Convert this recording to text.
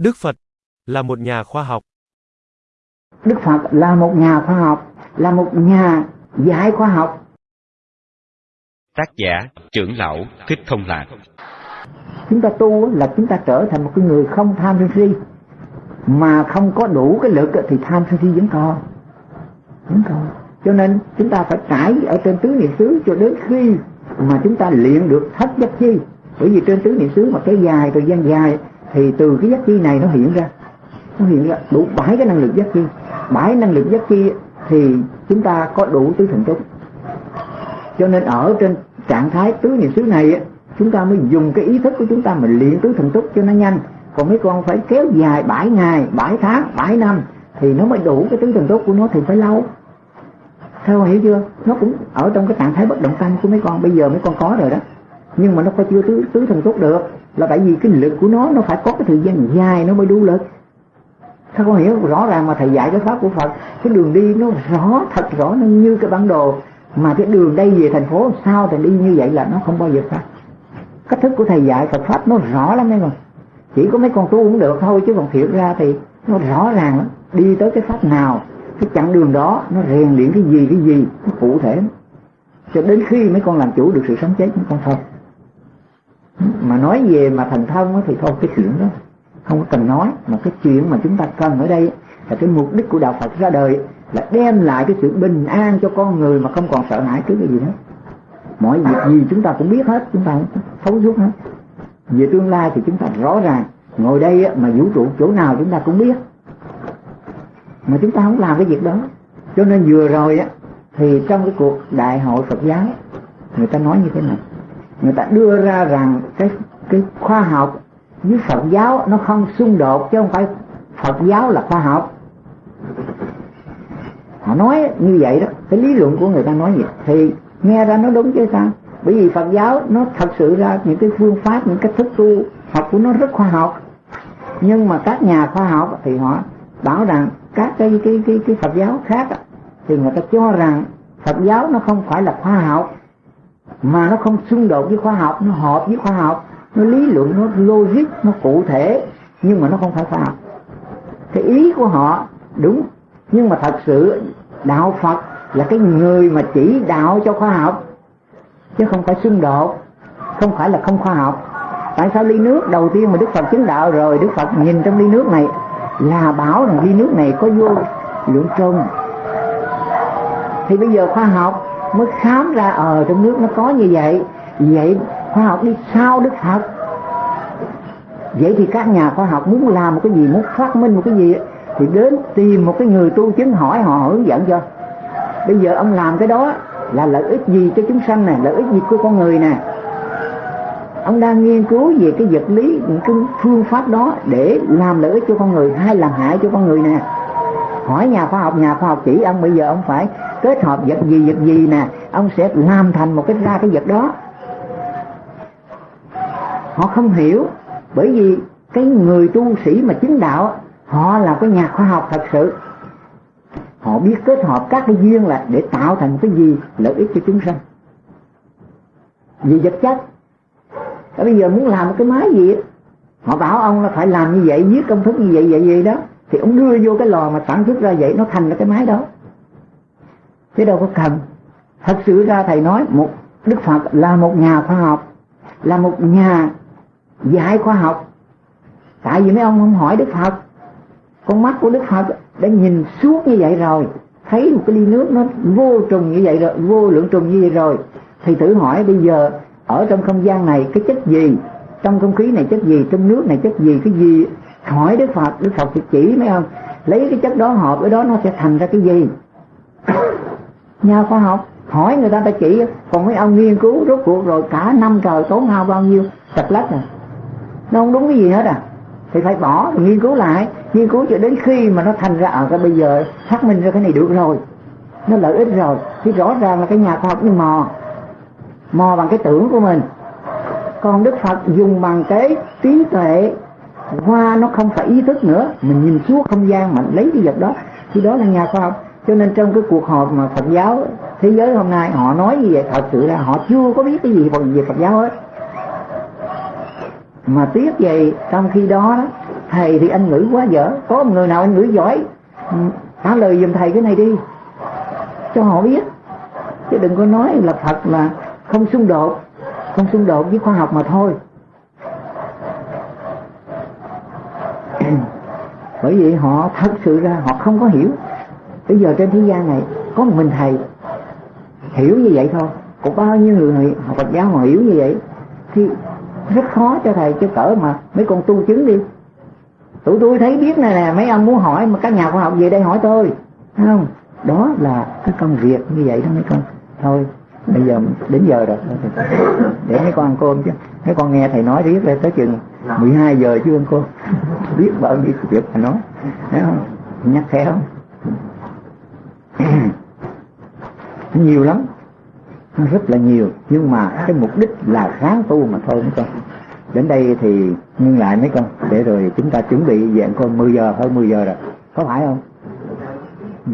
Đức Phật là một nhà khoa học. Đức Phật là một nhà khoa học, là một nhà dạy khoa học. Tác giả trưởng lão Thích Thông Lạc. Chúng ta tu là chúng ta trở thành một cái người không tham sân si. Mà không có đủ cái lực thì tham sân si vẫn còn. Vẫn còn. Cho nên chúng ta phải trải ở trên tứ niệm xứ cho đến khi mà chúng ta luyện được thất giác chi. Bởi vì trên tứ niệm xứ mà cái dài thời gian dài thì từ cái giác chi này nó hiện ra. Nó hiện ra đủ bảy cái năng lực giác chi. Bảy năng lực giác chi thì chúng ta có đủ tứ thần túc. Cho nên ở trên trạng thái tứ niệm xứ này chúng ta mới dùng cái ý thức của chúng ta mà luyện tứ thần túc cho nó nhanh. Còn mấy con phải kéo dài 7 ngày 7 tháng 7 năm thì nó mới đủ cái tứ thần túc của nó thì phải lâu. Theo hiểu chưa? Nó cũng ở trong cái trạng thái bất động tâm của mấy con. Bây giờ mấy con có rồi đó nhưng mà nó có chưa tứ, tứ thần tốt được. Là tại vì cái lực của nó nó phải có cái thời gian dài nó mới đủ lực. Sao con hiểu rõ ràng mà thầy dạy cái pháp của Phật cái đường đi nó rõ thật rõ nó như cái bản đồ. Mà cái đường đây về thành phố sao thì đi như vậy là nó không bao giờ khác. Cách thức của thầy dạy Phật pháp nó rõ lắm mấy con. Chỉ có mấy con tu cũng được thôi chứ còn thiệt ra thì nó rõ ràng lắm. Đi tới cái pháp nào cái chặng đường đó nó rèn luyện cái gì cái gì nó cụ thể cho đến khi mấy con làm chủ được sự sống chết mấy con thôi mà nói về mà thành thông thì thôi, cái chuyện đó không có cần nói. Mà cái chuyện mà chúng ta cần ở đây là cái mục đích của đạo Phật ra đời là đem lại cái sự bình an cho con người mà không còn sợ hãi trước cái gì hết mọi việc gì chúng ta cũng biết hết, chúng ta thấu suốt hết. Về tương lai thì chúng ta rõ ràng, ngồi đây mà vũ trụ chỗ nào chúng ta cũng biết. Mà chúng ta không làm cái việc đó. Cho nên vừa rồi á, thì trong cái cuộc đại hội Phật giáo, người ta nói như thế này người ta đưa ra rằng cái cái khoa học với Phật giáo nó không xung đột chứ không phải Phật giáo là khoa học. Họ nói như vậy đó, cái lý luận của người ta nói vậy. Thì nghe ra nó đúng chứ sao? Bởi vì Phật giáo nó thật sự ra những cái phương pháp, những cách thức tu học của nó rất khoa học. Nhưng mà các nhà khoa học thì họ bảo rằng các cái cái cái cái Phật giáo khác thì người ta cho rằng Phật giáo nó không phải là khoa học mà nó không xung đột với khoa học, nó hợp với khoa học, nó lý luận, nó logic, nó cụ thể, nhưng mà nó không phải khoa học. Cái ý của họ, đúng, nhưng mà thật sự đạo Phật là cái người mà chỉ đạo cho khoa học, chứ không phải xung đột, không phải là không khoa học. Tại sao ly nước, đầu tiên mà Đức Phật chứng đạo rồi, Đức Phật nhìn trong ly nước này, là bảo rằng ly nước này có vô lượng trơn thì bây giờ khoa học mới khám ra ở ờ, trong nước nó có như vậy. Vậy khoa học đi sau đức phật? Vậy thì các nhà khoa học muốn làm một cái gì muốn phát minh một cái gì thì đến tìm một cái người tu chứng hỏi họ hướng dẫn cho. Bây giờ ông làm cái đó là lợi ích gì cho chúng sanh này lợi ích gì của con người nè. Ông đang nghiên cứu về cái vật lý những cái phương pháp đó để làm lợi ích cho con người hay làm hại cho con người nè. Hỏi nhà khoa học nhà khoa học chỉ ông bây giờ ông phải kết hợp vật gì vật gì nè, ông sẽ làm thành một cái, ra cái vật đó. Họ không hiểu, bởi vì cái người tu sĩ mà chính đạo, họ là cái nhà khoa học thật sự. Họ biết kết hợp các cái duyên là để tạo thành cái gì, lợi ích cho chúng sanh. Vì vật chất. Và bây giờ muốn làm một cái máy gì họ bảo ông là phải làm như vậy, viết công thức như vậy vậy vậy đó, thì ông đưa vô cái lò mà sản xuất ra vậy, nó thành ra cái máy đó chứ đâu có cần. Thật sự ra thầy nói một đức phật là một nhà khoa học, là một nhà dạy khoa học. Tại vì mấy ông không hỏi đức phật. Con mắt của đức phật đã nhìn suốt như vậy rồi. Thấy một cái ly nước nó vô trùng như vậy rồi, vô lượng trùng như vậy rồi. Thì thử hỏi bây giờ, ở trong không gian này cái chất gì? Trong không khí này chất gì? Trong nước này chất gì? Cái gì? Hỏi đức phật đức phật thì chỉ mấy ông. Lấy cái chất đó hợp với đó nó sẽ thành ra cái gì? Nhà khoa học hỏi người ta ta chỉ, còn mấy ông nghiên cứu rốt cuộc rồi, cả năm trời tốn hao bao nhiêu tập lách à? Nó không đúng cái gì hết à. Thì phải bỏ rồi nghiên cứu lại. Nghiên cứu cho đến khi mà nó thành ra ở cái bây giờ xác minh ra cái này được rồi. Nó lợi ích rồi. Thì rõ ràng là cái nhà khoa học nó mò. Mò bằng cái tưởng của mình. Còn đức phật dùng bằng cái trí tuệ, qua nó không phải ý thức nữa. Mình nhìn suốt không gian mà lấy cái vật đó. Thì đó là nhà khoa học cho nên trong cái cuộc họp mà Phật giáo thế giới hôm nay họ nói như vậy? Thật sự là họ chưa có biết cái gì về Phật giáo hết. Mà tiếc vậy trong khi đó, đó thầy thì anh ngữ quá dở. Có một người nào anh ngữ giỏi ừ, trả lời giùm thầy cái này đi cho họ biết. Chứ đừng có nói là thật là không xung đột không xung đột với khoa học mà thôi. Bởi vì họ thật sự ra họ không có hiểu bây giờ trên thế gian này có một mình thầy hiểu như vậy thôi. Có bao nhiêu người học Phật giáo họ hiểu như vậy thì rất khó cho thầy chứ cỡ mà mấy con tu chứng đi. Tụi tôi thấy biết này nè, mấy ông muốn hỏi mà các nhà khoa học về đây hỏi tôi. Thấy không? Đó là cái công việc như vậy đó mấy con. Thôi, bây giờ đến giờ rồi. Để mấy con ăn cơm chứ. Mấy con nghe thầy nói riết lên tới chừng 12 giờ chứ ăn cơm. Biết bao nhiêu việc mà nói. Thấy không? Nhắc khéo. nhiều lắm. Rất là nhiều. Nhưng mà cái mục đích là kháng tu mà thôi mấy con đến đây thì ngưng lại mấy con, để rồi chúng ta chuẩn bị dạng con 10 giờ, hơn 10 giờ rồi. Có phải không? Ừ.